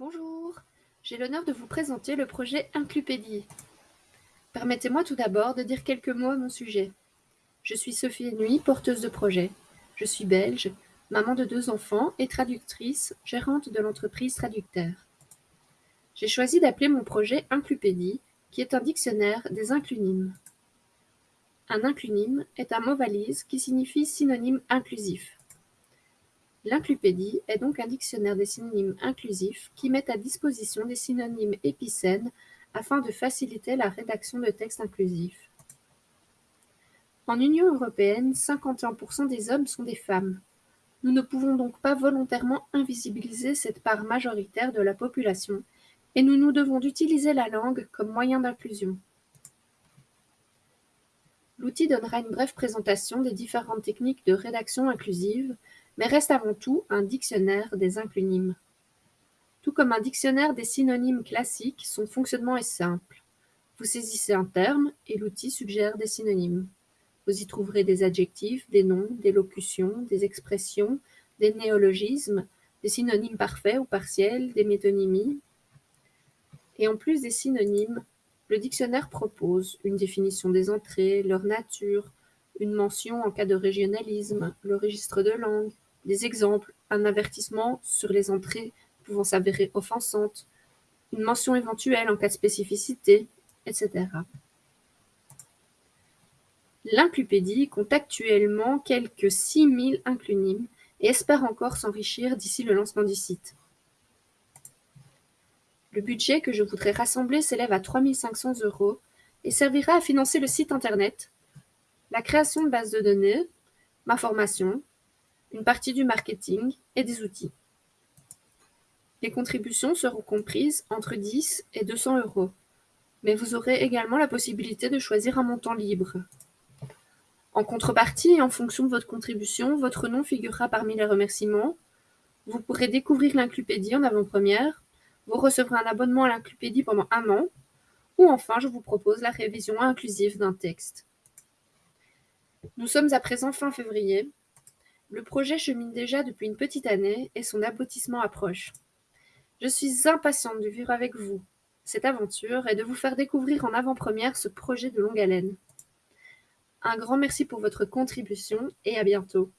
Bonjour, j'ai l'honneur de vous présenter le projet Inclupédie. Permettez-moi tout d'abord de dire quelques mots à mon sujet. Je suis Sophie Nuit, porteuse de projet. Je suis belge, maman de deux enfants et traductrice, gérante de l'entreprise Traducteur. J'ai choisi d'appeler mon projet Inclupédie, qui est un dictionnaire des inclunimes. Un inclunime est un mot valise qui signifie synonyme inclusif. L'inclupédie est donc un dictionnaire des synonymes inclusifs qui met à disposition des synonymes épicènes afin de faciliter la rédaction de textes inclusifs. En Union européenne, 51% des hommes sont des femmes. Nous ne pouvons donc pas volontairement invisibiliser cette part majoritaire de la population et nous nous devons d'utiliser la langue comme moyen d'inclusion. L'outil donnera une brève présentation des différentes techniques de rédaction inclusive mais reste avant tout un dictionnaire des inclunimes. Tout comme un dictionnaire des synonymes classiques, son fonctionnement est simple. Vous saisissez un terme et l'outil suggère des synonymes. Vous y trouverez des adjectifs, des noms, des locutions, des expressions, des néologismes, des synonymes parfaits ou partiels, des métonymies. Et en plus des synonymes, le dictionnaire propose une définition des entrées, leur nature, une mention en cas de régionalisme, le registre de langue, des exemples, un avertissement sur les entrées pouvant s'avérer offensantes, une mention éventuelle en cas de spécificité, etc. L'inclupédie compte actuellement quelques 6000 inclunimes et espère encore s'enrichir d'ici le lancement du site. Le budget que je voudrais rassembler s'élève à 3500 euros et servira à financer le site internet, la création de bases de données, ma formation, une partie du marketing et des outils. Les contributions seront comprises entre 10 et 200 euros, mais vous aurez également la possibilité de choisir un montant libre. En contrepartie et en fonction de votre contribution, votre nom figurera parmi les remerciements. Vous pourrez découvrir l'Inclupédie en avant-première, vous recevrez un abonnement à l'Inclupédie pendant un an, ou enfin je vous propose la révision inclusive d'un texte. Nous sommes à présent fin février, le projet chemine déjà depuis une petite année et son aboutissement approche. Je suis impatiente de vivre avec vous cette aventure et de vous faire découvrir en avant-première ce projet de longue haleine. Un grand merci pour votre contribution et à bientôt.